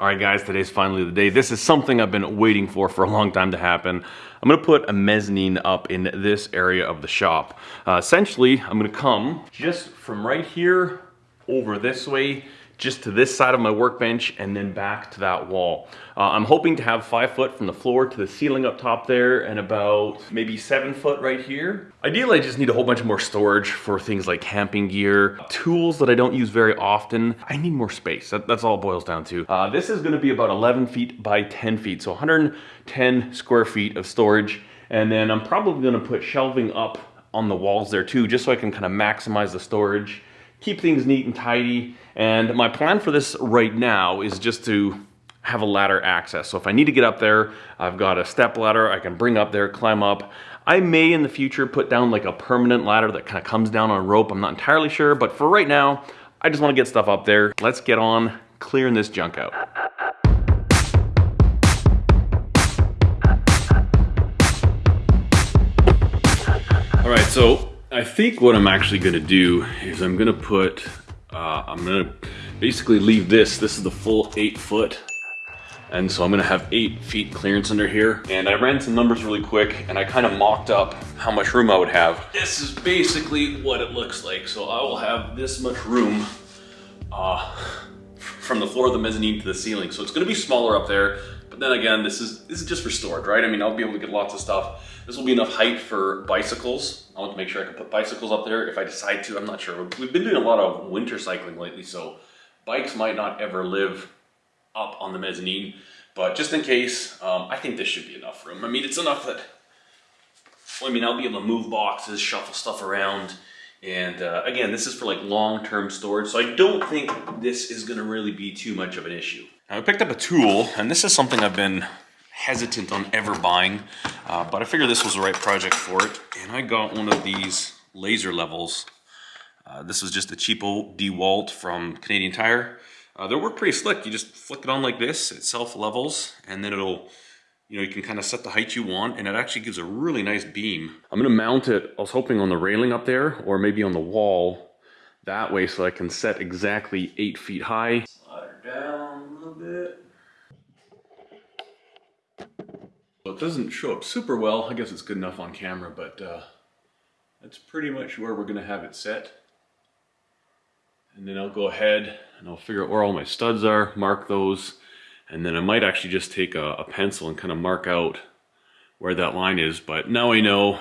All right, guys, today's finally the day. This is something I've been waiting for for a long time to happen. I'm gonna put a mezzanine up in this area of the shop. Uh, essentially, I'm gonna come just from right here over this way just to this side of my workbench and then back to that wall. Uh, I'm hoping to have five foot from the floor to the ceiling up top there and about maybe seven foot right here. Ideally, I just need a whole bunch more storage for things like camping gear, tools that I don't use very often. I need more space. That, that's all it boils down to. Uh, this is gonna be about 11 feet by 10 feet, so 110 square feet of storage. And then I'm probably gonna put shelving up on the walls there too, just so I can kind of maximize the storage keep things neat and tidy. And my plan for this right now is just to have a ladder access. So if I need to get up there, I've got a step ladder I can bring up there, climb up. I may in the future put down like a permanent ladder that kind of comes down on a rope. I'm not entirely sure, but for right now, I just want to get stuff up there. Let's get on clearing this junk out. All right, so I think what I'm actually gonna do is I'm gonna put, uh, I'm gonna basically leave this, this is the full eight foot. And so I'm gonna have eight feet clearance under here. And I ran some numbers really quick and I kind of mocked up how much room I would have. This is basically what it looks like. So I will have this much room uh, from the floor of the mezzanine to the ceiling. So it's gonna be smaller up there, then again, this is this is just for storage, right? I mean, I'll be able to get lots of stuff. This will be enough height for bicycles. I want to make sure I can put bicycles up there if I decide to. I'm not sure. We've been doing a lot of winter cycling lately, so bikes might not ever live up on the mezzanine. But just in case, um, I think this should be enough room. I mean, it's enough that, well, I mean, I'll be able to move boxes, shuffle stuff around. And uh, again, this is for like long-term storage, so I don't think this is gonna really be too much of an issue. I picked up a tool, and this is something I've been hesitant on ever buying, uh, but I figured this was the right project for it. And I got one of these laser levels. Uh, this is just a cheapo DeWalt from Canadian Tire. Uh, they work pretty slick. You just flick it on like this, it self levels, and then it'll, you know, you can kind of set the height you want, and it actually gives a really nice beam. I'm gonna mount it, I was hoping on the railing up there, or maybe on the wall, that way so I can set exactly eight feet high. Slide down. Well, it doesn't show up super well. I guess it's good enough on camera, but uh, that's pretty much where we're gonna have it set. And then I'll go ahead and I'll figure out where all my studs are, mark those, and then I might actually just take a, a pencil and kind of mark out where that line is. But now I know,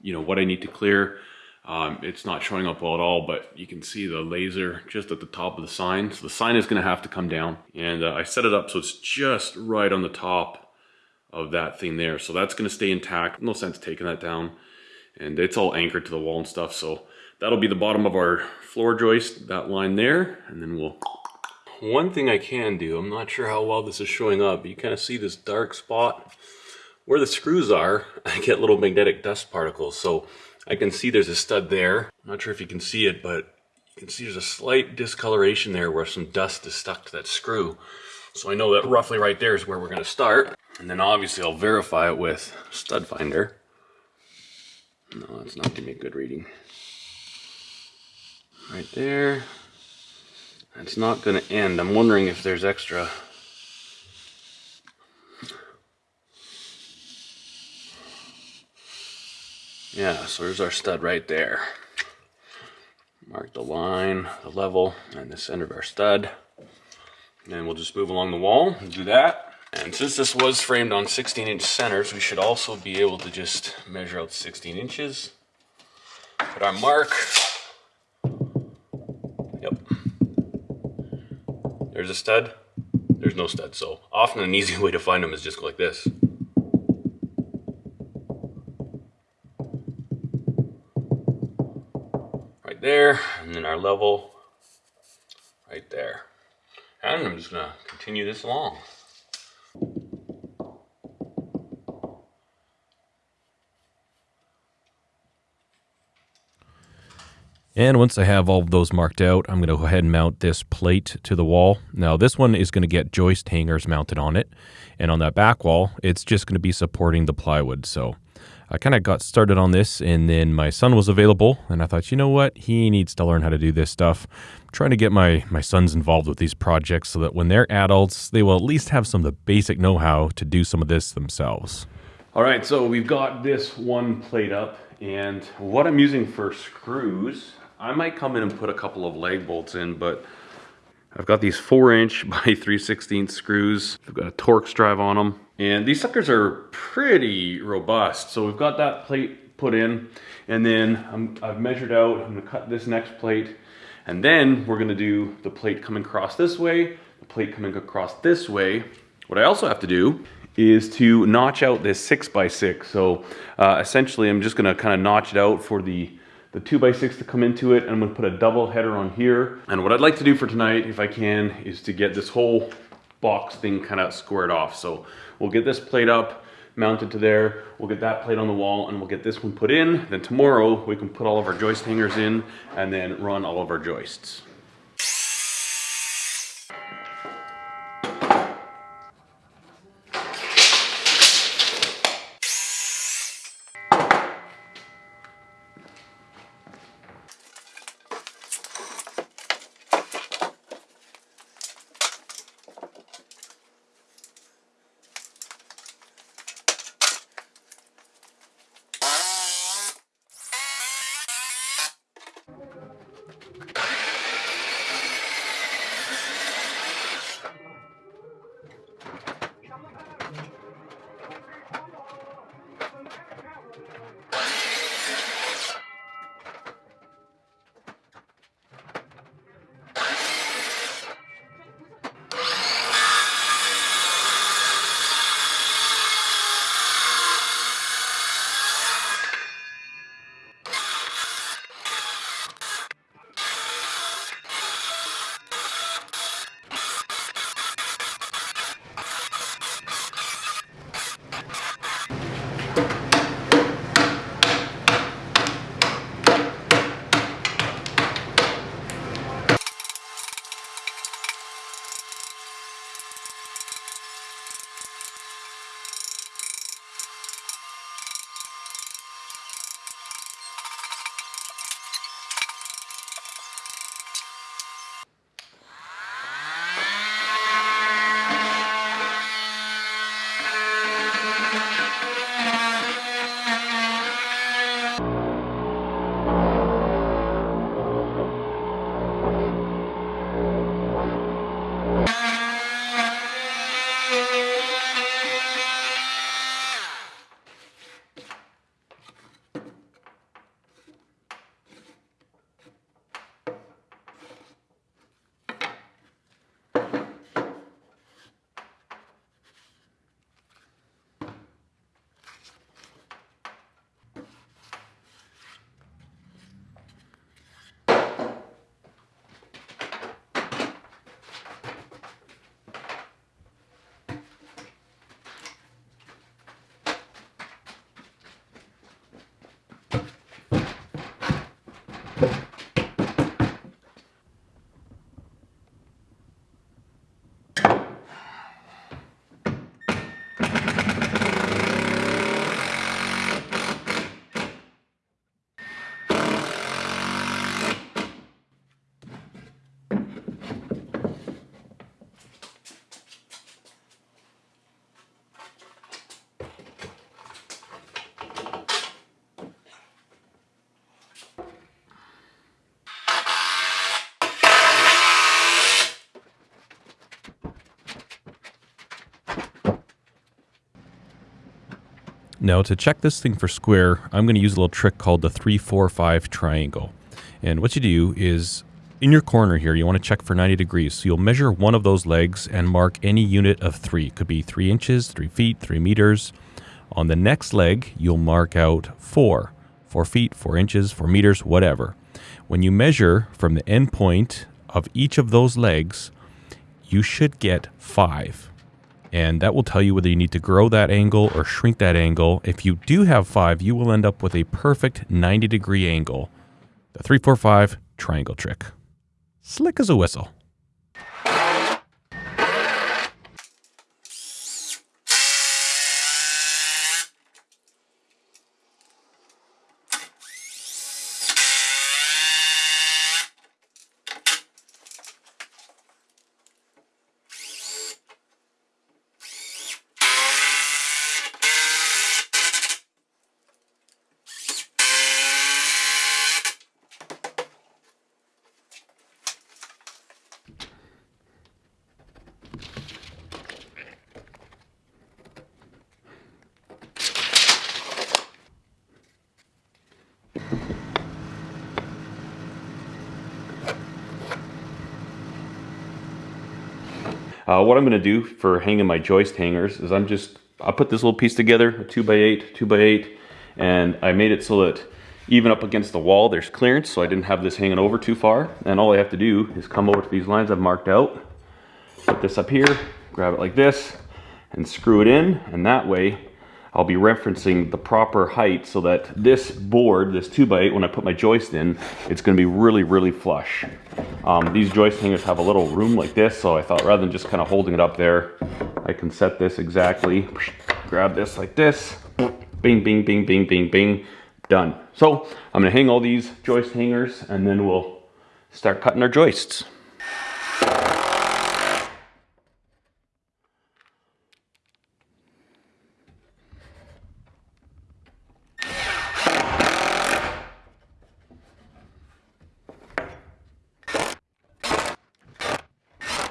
you know, what I need to clear. Um, it's not showing up well at all, but you can see the laser just at the top of the sign. So the sign is gonna have to come down. And uh, I set it up so it's just right on the top of that thing there. So that's going to stay intact. No sense taking that down. And it's all anchored to the wall and stuff. So that'll be the bottom of our floor joist, that line there. And then we'll... One thing I can do, I'm not sure how well this is showing up. You kind of see this dark spot. Where the screws are, I get little magnetic dust particles. So I can see there's a stud there. I'm not sure if you can see it, but you can see there's a slight discoloration there where some dust is stuck to that screw. So I know that roughly right there is where we're going to start. And then obviously I'll verify it with stud finder. No, that's not giving me a good reading. Right there. It's not going to end. I'm wondering if there's extra. Yeah, so there's our stud right there. Mark the line, the level, and the center of our stud. And we'll just move along the wall and do that. And since this was framed on 16 inch centers, we should also be able to just measure out 16 inches. Put our mark. Yep. There's a stud. There's no stud. So often an easy way to find them is just go like this. Our level right there. And I'm just gonna continue this along. And once I have all of those marked out, I'm going to go ahead and mount this plate to the wall. Now this one is going to get joist hangers mounted on it. And on that back wall, it's just going to be supporting the plywood. So I kind of got started on this and then my son was available and I thought, you know what? He needs to learn how to do this stuff. I'm trying to get my, my sons involved with these projects so that when they're adults, they will at least have some of the basic know-how to do some of this themselves. All right, so we've got this one plate up and what I'm using for screws, I might come in and put a couple of lag bolts in, but I've got these four inch by 3 16 screws. I've got a Torx drive on them. And these suckers are pretty robust. So we've got that plate put in and then i have measured out, I'm gonna cut this next plate and then we're gonna do the plate coming across this way, the plate coming across this way. What I also have to do is to notch out this six by six. So uh, essentially I'm just gonna kind of notch it out for the the 2x6 to come into it and I'm gonna put a double header on here. And what I'd like to do for tonight, if I can, is to get this whole box thing kind of squared off. So we'll get this plate up, mounted to there, we'll get that plate on the wall and we'll get this one put in. Then tomorrow we can put all of our joist hangers in and then run all of our joists. Now to check this thing for square, I'm going to use a little trick called the 345 triangle. And what you do is in your corner here, you want to check for 90 degrees. So you'll measure one of those legs and mark any unit of three. It could be three inches, three feet, three meters. On the next leg, you'll mark out four, four feet, four inches, four meters, whatever. When you measure from the end point of each of those legs, you should get five and that will tell you whether you need to grow that angle or shrink that angle. If you do have five, you will end up with a perfect 90 degree angle the 345 triangle trick. Slick as a whistle. Uh, what I'm going to do for hanging my joist hangers is I'm just, I put this little piece together, a 2 by 8 2 by 8 and I made it so that even up against the wall there's clearance so I didn't have this hanging over too far. And all I have to do is come over to these lines I've marked out, put this up here, grab it like this, and screw it in, and that way I'll be referencing the proper height so that this board, this 2x8, when I put my joist in, it's going to be really, really flush. Um, these joist hangers have a little room like this, so I thought rather than just kind of holding it up there, I can set this exactly, grab this like this, bing, bing, bing, bing, bing, bing, done. So I'm going to hang all these joist hangers and then we'll start cutting our joists.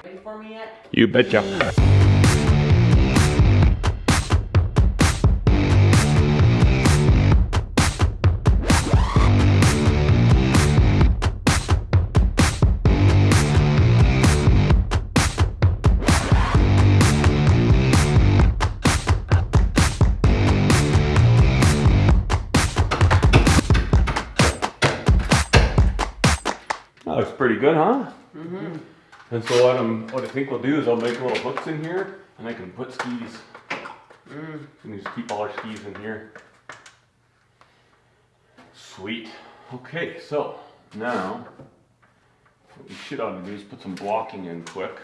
Ready for me yet? You betcha. That looks pretty good, huh? Mm-hmm. And so what I'm, what I think we'll do is I'll make little hooks in here, and I can put skis. Mm. And just keep all our skis in here. Sweet. Okay, so now what we should ought to do is put some blocking in quick.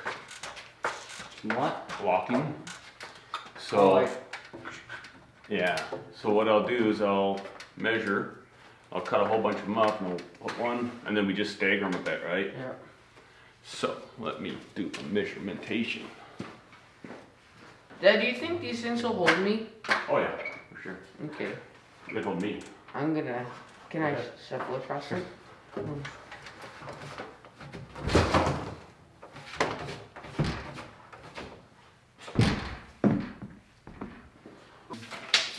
What? Blocking. Oh, So like- yeah. So what I'll do is I'll measure. I'll cut a whole bunch of them up and I'll put one, and then we just stagger them a bit, right? Yeah. So let me do a measurementation. Dad, do you think these things will hold me? Oh yeah, for sure. Okay. Good hold me. I'm gonna. Can I shuffle across it?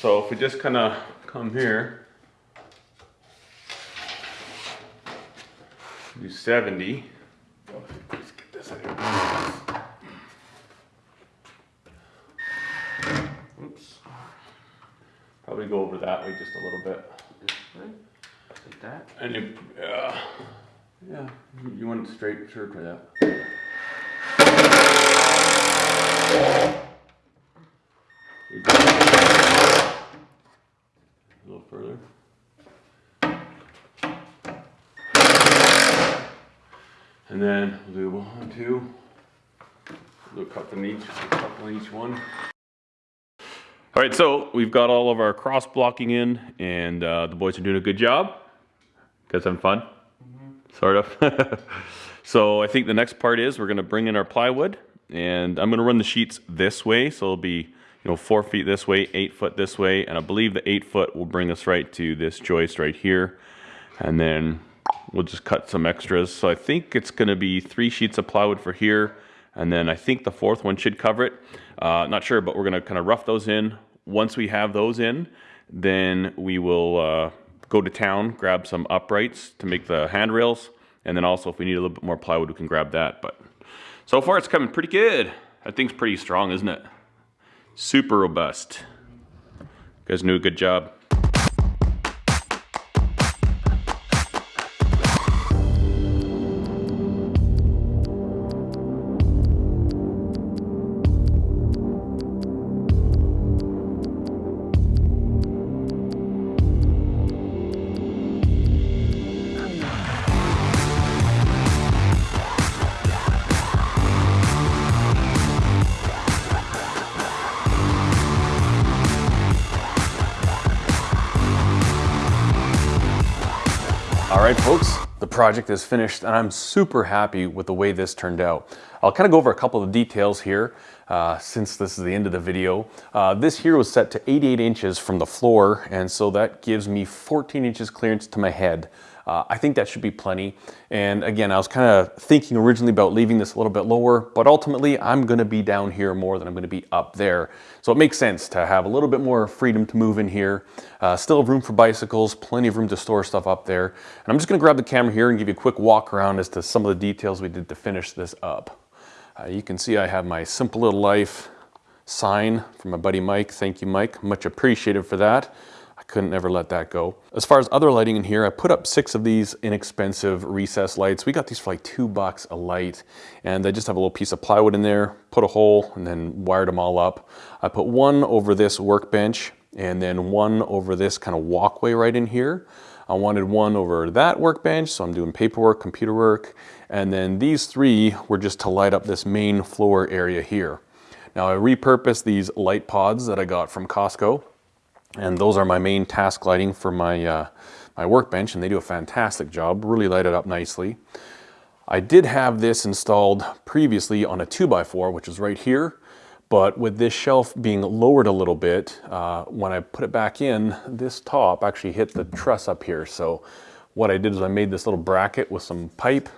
So if we just kind of come here, do 70. Let's get this out of here. Oops. Probably go over that way just a little bit. This way. Like that. And you, yeah, yeah, you- you want it straight, sure for that. You got it. A little further. And then we'll do one, two. We'll do a couple in each, a couple each one. All right, so we've got all of our cross blocking in, and uh, the boys are doing a good job. Guys having fun? Sort of. so I think the next part is we're gonna bring in our plywood, and I'm gonna run the sheets this way, so it'll be you know four feet this way, eight foot this way, and I believe the eight foot will bring us right to this joist right here, and then we'll just cut some extras. So I think it's gonna be three sheets of plywood for here, and then I think the fourth one should cover it. Uh, not sure, but we're gonna kind of rough those in. Once we have those in, then we will uh, go to town, grab some uprights to make the handrails, and then also if we need a little bit more plywood, we can grab that. But so far, it's coming pretty good. That thing's pretty strong, isn't it? Super robust. You guys do a good job. All right, folks, the project is finished and I'm super happy with the way this turned out. I'll kind of go over a couple of details here uh, since this is the end of the video. Uh, this here was set to 88 inches from the floor and so that gives me 14 inches clearance to my head. Uh, I think that should be plenty. And again, I was kind of thinking originally about leaving this a little bit lower, but ultimately I'm gonna be down here more than I'm gonna be up there. So it makes sense to have a little bit more freedom to move in here. Uh, still room for bicycles, plenty of room to store stuff up there. And I'm just gonna grab the camera here and give you a quick walk around as to some of the details we did to finish this up. Uh, you can see I have my Simple Little Life sign from my buddy Mike. Thank you, Mike. Much appreciated for that. Couldn't ever let that go. As far as other lighting in here, I put up six of these inexpensive recess lights. We got these for like two bucks a light and I just have a little piece of plywood in there, put a hole and then wired them all up. I put one over this workbench and then one over this kind of walkway right in here. I wanted one over that workbench, so I'm doing paperwork, computer work, and then these three were just to light up this main floor area here. Now I repurposed these light pods that I got from Costco and those are my main task lighting for my, uh, my workbench and they do a fantastic job, really light it up nicely. I did have this installed previously on a 2x4, which is right here, but with this shelf being lowered a little bit, uh, when I put it back in, this top actually hit the truss up here. So what I did is I made this little bracket with some pipe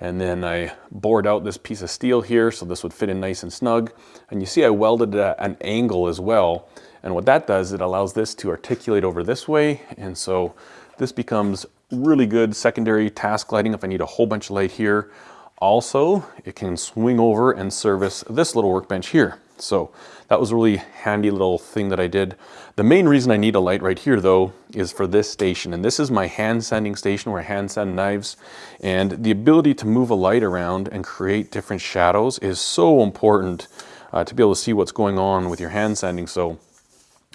and then I bored out this piece of steel here so this would fit in nice and snug. And you see I welded at an angle as well and what that does, it allows this to articulate over this way. And so this becomes really good secondary task lighting if I need a whole bunch of light here. Also, it can swing over and service this little workbench here. So that was a really handy little thing that I did. The main reason I need a light right here though is for this station. And this is my hand sanding station where I hand sand knives. And the ability to move a light around and create different shadows is so important uh, to be able to see what's going on with your hand sanding. So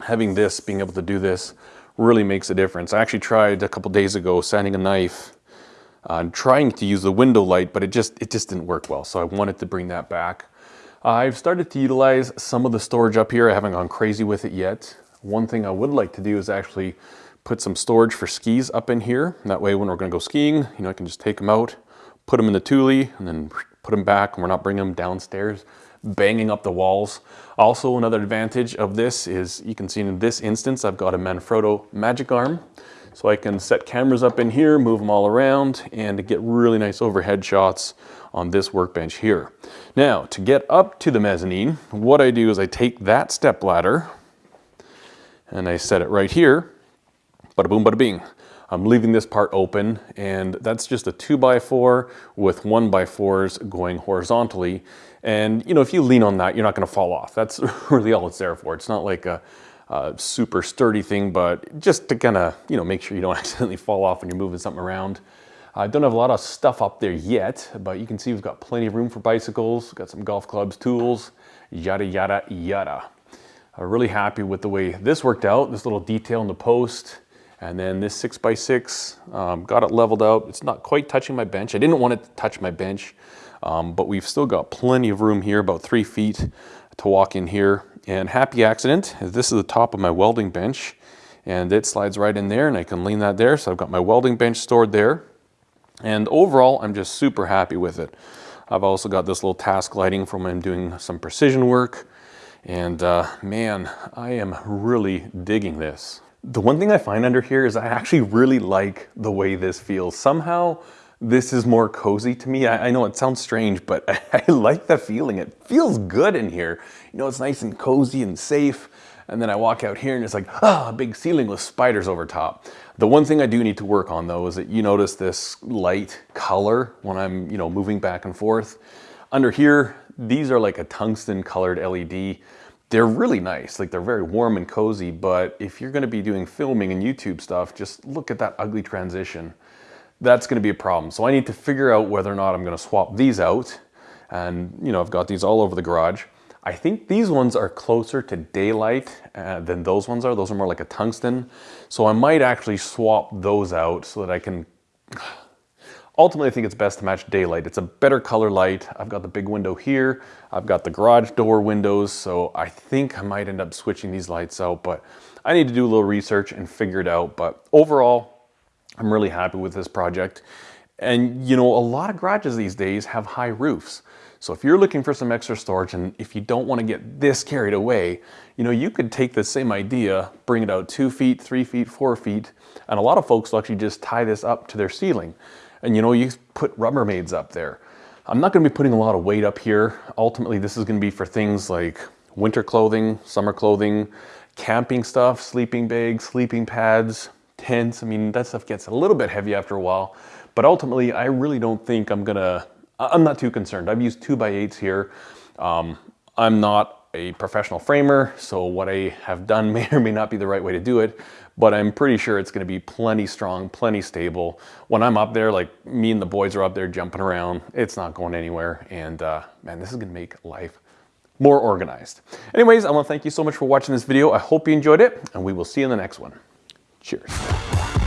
having this, being able to do this, really makes a difference. I actually tried a couple days ago sanding a knife uh, trying to use the window light, but it just, it just didn't work well. So I wanted to bring that back. Uh, I've started to utilize some of the storage up here. I haven't gone crazy with it yet. One thing I would like to do is actually put some storage for skis up in here. That way when we're gonna go skiing, you know, I can just take them out, put them in the Thule, and then put them back, and we're not bringing them downstairs banging up the walls. Also, another advantage of this is you can see in this instance, I've got a Manfrotto Magic Arm. So I can set cameras up in here, move them all around, and get really nice overhead shots on this workbench here. Now, to get up to the mezzanine, what I do is I take that step ladder and I set it right here, bada boom, bada bing. I'm leaving this part open and that's just a two by four with one by fours going horizontally. And you know, if you lean on that, you're not gonna fall off. That's really all it's there for. It's not like a, a super sturdy thing, but just to kind of, you know, make sure you don't accidentally fall off when you're moving something around. I don't have a lot of stuff up there yet, but you can see we've got plenty of room for bicycles, got some golf clubs, tools, yada, yada, yada. I'm really happy with the way this worked out, this little detail in the post, and then this six by six, um, got it leveled out. It's not quite touching my bench. I didn't want it to touch my bench, um, but we've still got plenty of room here, about three feet to walk in here. And happy accident, this is the top of my welding bench and it slides right in there and I can lean that there. So I've got my welding bench stored there. And overall, I'm just super happy with it. I've also got this little task lighting from when I'm doing some precision work. And uh, man, I am really digging this. The one thing I find under here is I actually really like the way this feels. Somehow this is more cozy to me. I, I know it sounds strange, but I, I like the feeling. It feels good in here. You know, it's nice and cozy and safe. And then I walk out here and it's like, ah, oh, a big ceiling with spiders over top. The one thing I do need to work on though is that you notice this light color when I'm, you know, moving back and forth. Under here, these are like a tungsten colored LED they're really nice. Like they're very warm and cozy, but if you're gonna be doing filming and YouTube stuff, just look at that ugly transition. That's gonna be a problem. So I need to figure out whether or not I'm gonna swap these out. And you know, I've got these all over the garage. I think these ones are closer to daylight uh, than those ones are. Those are more like a tungsten. So I might actually swap those out so that I can Ultimately, I think it's best to match daylight. It's a better color light. I've got the big window here. I've got the garage door windows, so I think I might end up switching these lights out, but I need to do a little research and figure it out. But overall, I'm really happy with this project. And you know, a lot of garages these days have high roofs. So if you're looking for some extra storage and if you don't want to get this carried away, you know, you could take the same idea, bring it out two feet, three feet, four feet, and a lot of folks will actually just tie this up to their ceiling. And you know, you put Rubbermaids up there. I'm not gonna be putting a lot of weight up here. Ultimately, this is gonna be for things like winter clothing, summer clothing, camping stuff, sleeping bags, sleeping pads, tents. I mean, that stuff gets a little bit heavy after a while, but ultimately, I really don't think I'm gonna, I'm not too concerned. I've used two by eights here. Um, I'm not a professional framer, so what I have done may or may not be the right way to do it, but I'm pretty sure it's gonna be plenty strong, plenty stable. When I'm up there, like me and the boys are up there jumping around, it's not going anywhere. And uh, man, this is gonna make life more organized. Anyways, I wanna thank you so much for watching this video. I hope you enjoyed it, and we will see you in the next one. Cheers.